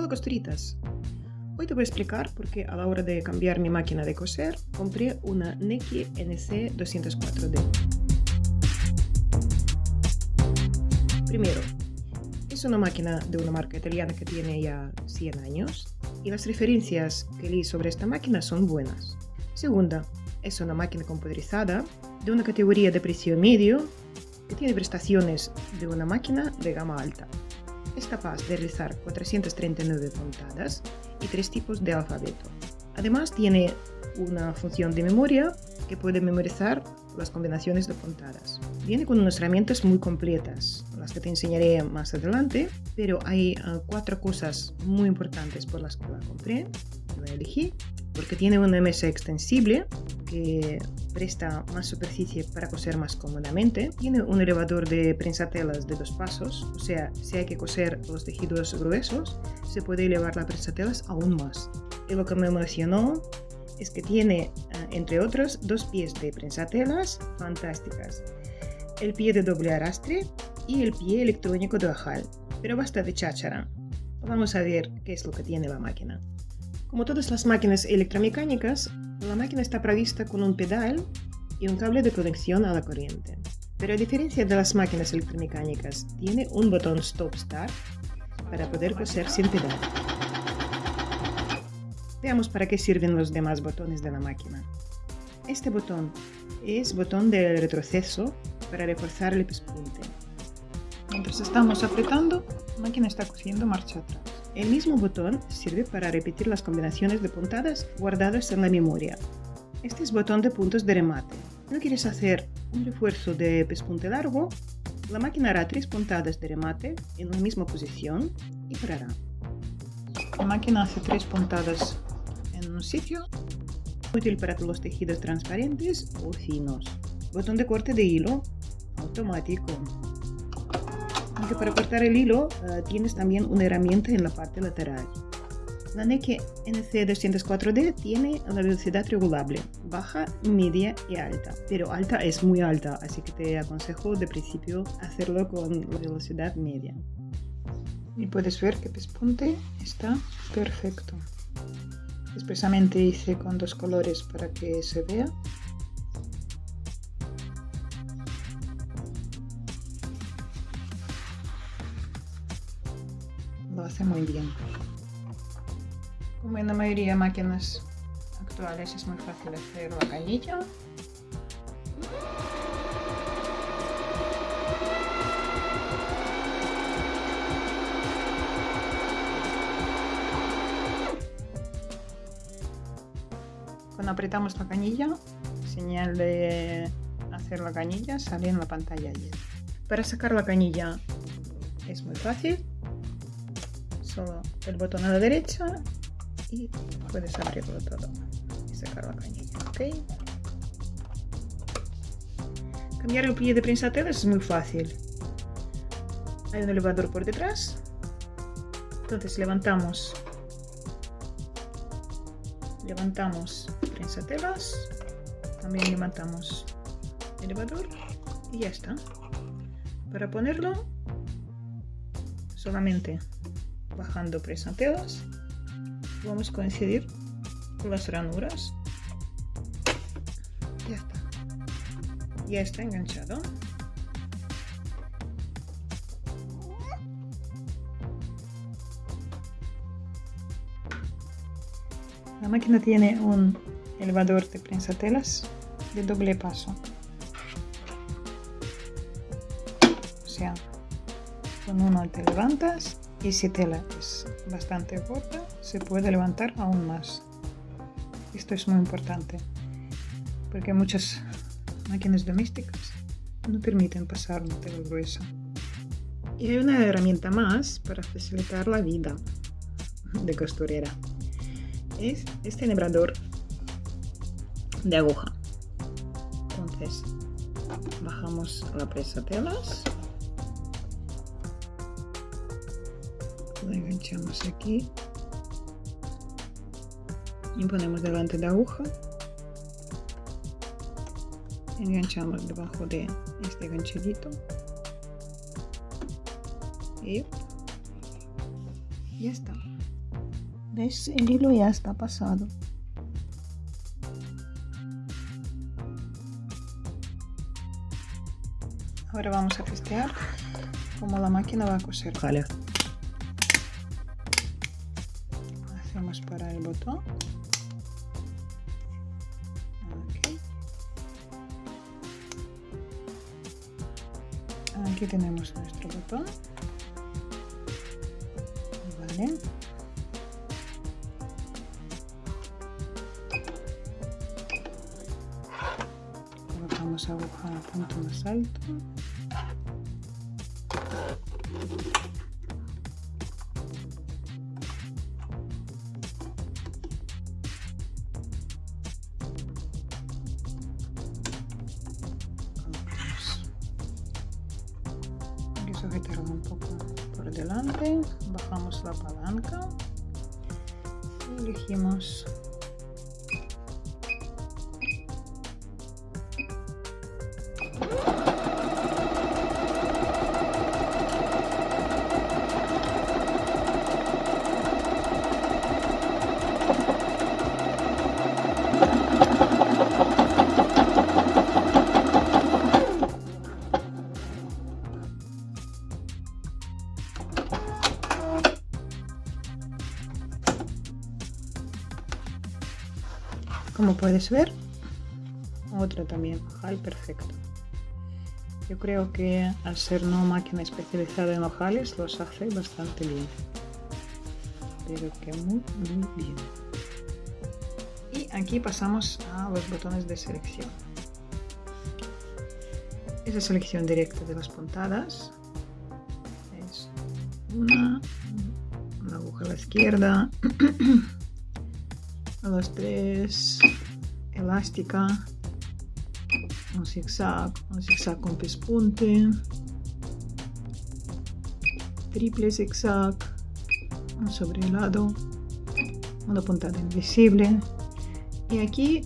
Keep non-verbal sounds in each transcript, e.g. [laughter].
Hola costuritas. Hoy te voy a explicar por qué a la hora de cambiar mi máquina de coser compré una Neki NC 204D. Primero, es una máquina de una marca italiana que tiene ya 100 años y las referencias que leí sobre esta máquina son buenas. Segunda, es una máquina computerizada de una categoría de precio medio que tiene prestaciones de una máquina de gama alta es capaz de realizar 439 puntadas y tres tipos de alfabeto. Además tiene una función de memoria que puede memorizar las combinaciones de puntadas. Viene con unas herramientas muy completas, las que te enseñaré más adelante, pero hay uh, cuatro cosas muy importantes por las que la compré, la elegí, porque tiene una mesa extensible que presta más superficie para coser más cómodamente. Tiene un elevador de prensatelas de dos pasos, o sea, si hay que coser los tejidos gruesos, se puede elevar las prensatelas aún más. Y lo que me emocionó es que tiene, eh, entre otros, dos pies de prensatelas fantásticas. El pie de doble arrastre y el pie electrónico de ojal. Pero basta de cháchara. Vamos a ver qué es lo que tiene la máquina. Como todas las máquinas electromecánicas, la máquina está provista con un pedal y un cable de conexión a la corriente. Pero a diferencia de las máquinas electromecánicas, tiene un botón Stop Start para poder coser sin pedal. Veamos para qué sirven los demás botones de la máquina. Este botón es botón de retroceso para reforzar el pespunte. Mientras estamos apretando, la máquina está cosiendo marcha atrás. El mismo botón sirve para repetir las combinaciones de puntadas guardadas en la memoria. Este es botón de puntos de remate. No quieres hacer un refuerzo de pespunte largo, la máquina hará tres puntadas de remate en la misma posición y parará. La máquina hace tres puntadas en un sitio, útil para los tejidos transparentes o finos. Botón de corte de hilo automático para cortar el hilo uh, tienes también una herramienta en la parte lateral. La Neki NC204D tiene la velocidad regulable, baja, media y alta, pero alta es muy alta, así que te aconsejo de principio hacerlo con la velocidad media. Y puedes ver que pespunte está perfecto. Expresamente hice con dos colores para que se vea muy bien. Como en la mayoría de máquinas actuales es muy fácil hacer la canilla. Cuando apretamos la canilla, señal de hacer la canilla sale en la pantalla. Para sacar la canilla es muy fácil solo el botón a la derecha y puedes abrirlo todo y sacar la cañilla, ¿ok? Cambiar el pie de prensatelas es muy fácil. Hay un elevador por detrás. Entonces levantamos levantamos prensatelas, también levantamos elevador y ya está. Para ponerlo solamente bajando prensatelas vamos a coincidir con las ranuras. Ya está. Ya está enganchado. La máquina tiene un elevador de prensatelas de doble paso. O sea con uno te levantas y si tela es bastante corta se puede levantar aún más. Esto es muy importante porque muchas máquinas domésticas no permiten pasar una tela gruesa y hay una herramienta más para facilitar la vida de costurera. Es este enhebrador de aguja. Entonces bajamos la presa telas enganchamos aquí y ponemos delante de la aguja enganchamos debajo de este ganchadito y ya está ¿Ves? El hilo ya está pasado. Ahora vamos a testear cómo la máquina va a coser. Vale. Aquí tenemos nuestro botón. Vale. Colocamos aguja a punto más alto. Sujetarlo un poco por delante, bajamos la palanca y elegimos puedes ver, otra también, ojal perfecto. Yo creo que al ser no máquina especializada en ojales los hace bastante bien. Pero que muy, muy bien. Y aquí pasamos a los botones de selección. Esa selección directa de las puntadas. Es una, una aguja a la izquierda. [clears throat] a las tres elástica un zigzag un zigzag con pespunte triple zigzag un sobre el lado una puntada invisible. Y aquí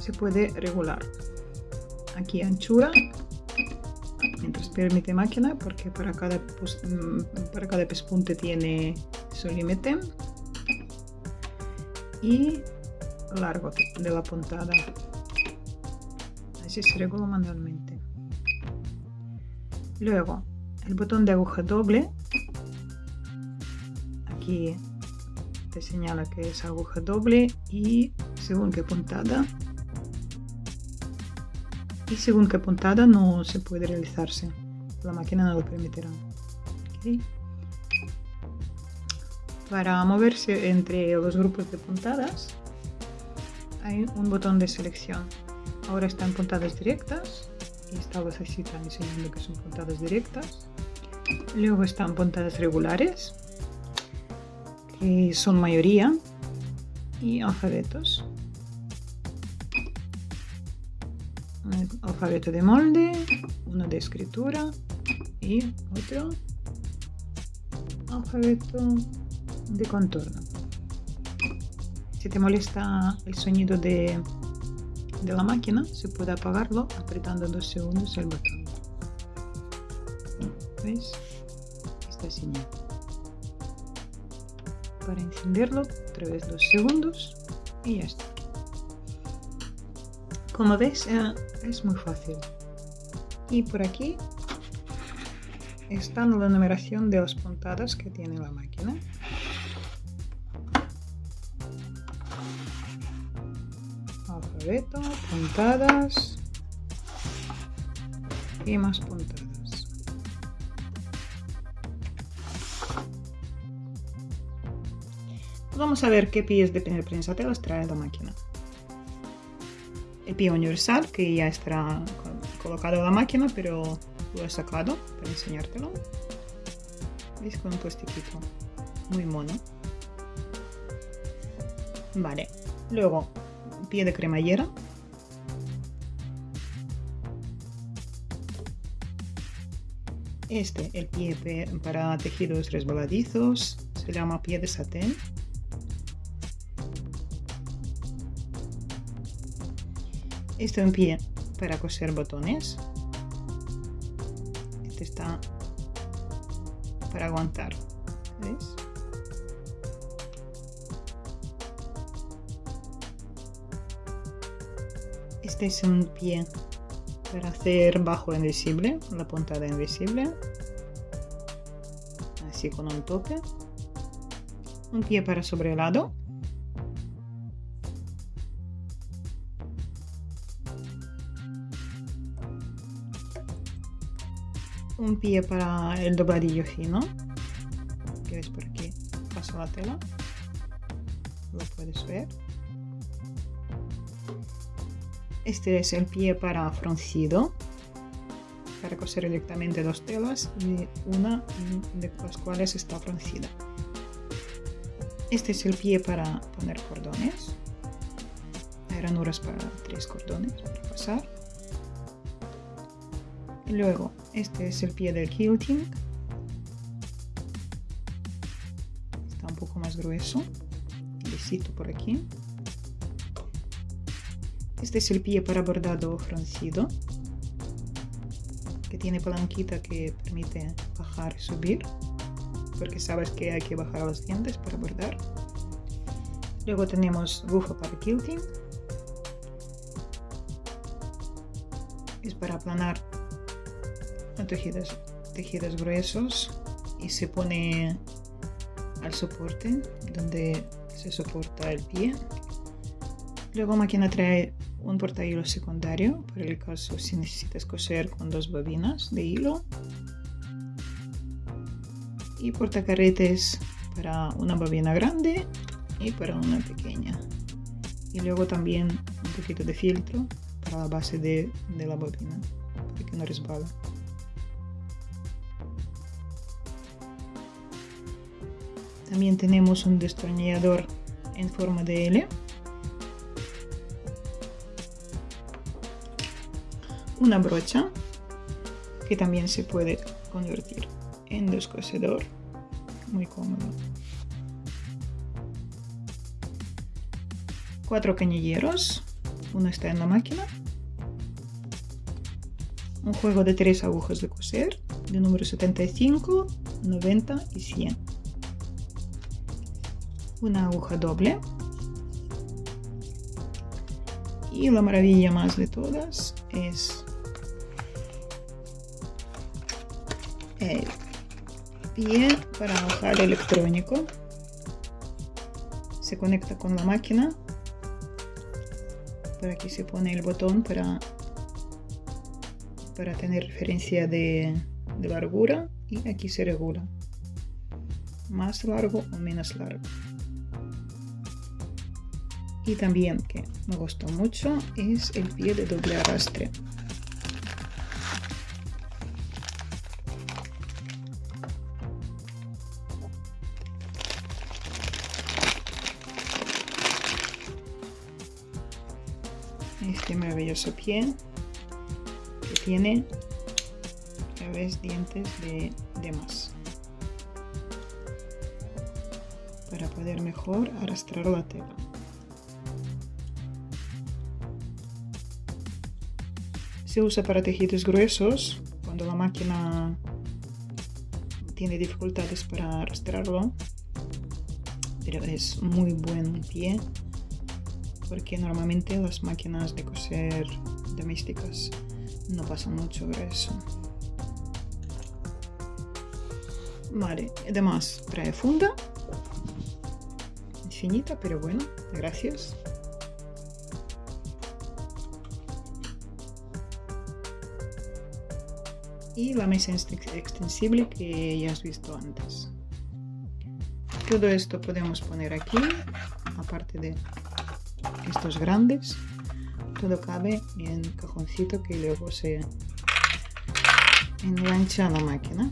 se puede regular. Aquí anchura mientras permite máquina porque para cada, para cada pespunte tiene su límite. Y largo de la puntada. Así se regula manualmente. Luego el botón de aguja doble. Aquí te señala que es aguja doble y según qué puntada. Y según qué puntada no se puede realizarse. La máquina no lo permitirá. Para moverse entre los grupos de puntadas hay un botón de selección. Ahora están puntadas directas y estas así están enseñando que son puntadas directas. Luego están puntadas regulares, que son mayoría, y alfabetos. Un alfabeto de molde, uno de escritura y otro alfabeto de contorno. Si te molesta el sonido de, la máquina, se puede apagarlo apretando dos segundos el botón. ¿Ves? Esta señal. Para encenderlo, otra vez dos segundos y ya está. Como ves, eh, es muy fácil. Y por aquí está la numeración de las puntadas que tiene la máquina. Puntadas y más puntadas. Vamos a ver qué pies de prensa telas trae la máquina. El pie universal que ya está colocado en la máquina, pero lo he sacado para enseñártelo. ¿Veis con un plastiquito? Muy mono. Vale. Luego, pie de cremallera. Este, el pie para tejidos resbaladizos, se llama pie de satén. Este es un pie para coser botones. Este está para aguantar. ¿Ves? Es un pie para hacer bajo invisible, la puntada invisible. Así con un tope. Un pie para sobre el lado. Un pie para el dobladillo fino. Que ves por aquí, paso la tela. Lo puedes ver. Este es el pie para fruncido, para coser directamente dos telas y una de las cuales está fruncida. Este es el pie para poner cordones. Hay ranuras para tres cordones para pasar. Y luego, este es el pie del quilting. Está un poco más grueso. Lisito por aquí. Este es el pie para bordado francido, que tiene palanquita que permite bajar y subir, porque sabes que hay que bajar los dientes para bordar. Luego tenemos aguja para quilting. Es para aplanar tejidos, tejidos gruesos y se pone al soporte donde se soporta el pie. Luego máquina trae un hilo secundario para el caso si necesitas coser con dos bobinas de hilo. Y portacarretes para una bobina grande y para una pequeña. Y luego también un poquito de filtro para la base de, de la bobina para que no resbala también tenemos un destornillador en forma de L una brocha que también se puede convertir en descosedor. Muy cómodo. Cuatro cañilleros. Uno está en la máquina. Un juego de tres agujas de coser de número 75 90 y 100 una aguja doble. Y la maravilla más de todas es el pie para bajar electrónico se conecta con la máquina. Por aquí se pone el botón para para tener referencia de, de largura y aquí se regula. Más largo o menos largo. Y también que me gustó mucho es el pie de doble arrastre este maravilloso pie que tiene vez dientes de, de más. Para poder mejor arrastrar la tela. Se usa para tejidos gruesos cuando la máquina tiene dificultades para arrastrarlo pero es muy buen pie porque normalmente las máquinas de coser domésticas no pasan mucho grueso. Vale, además trae funda. Finita, pero bueno, gracias. Y la mesa extensible que ya has visto antes. Todo esto podemos poner aquí, aparte de estos grandes todo cabe en cajoncito que luego se engancha a la máquina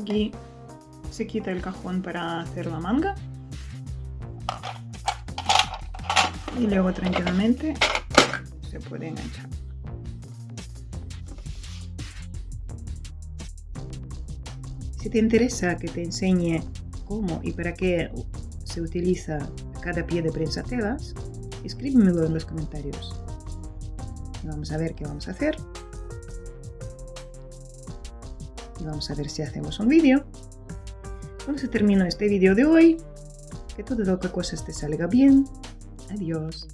Aquí se quita el cajón para hacer la manga. Y luego tranquilamente se puede enganchar. Si te interesa que te enseñe cómo y para qué se utiliza cada pie de prensa telas, escríbemelo en los comentarios. Vamos a ver qué vamos a hacer. Vamos a ver si hacemos un vídeo. Se termina este vídeo de hoy, que todo lo que cosas te salga bien. Adiós.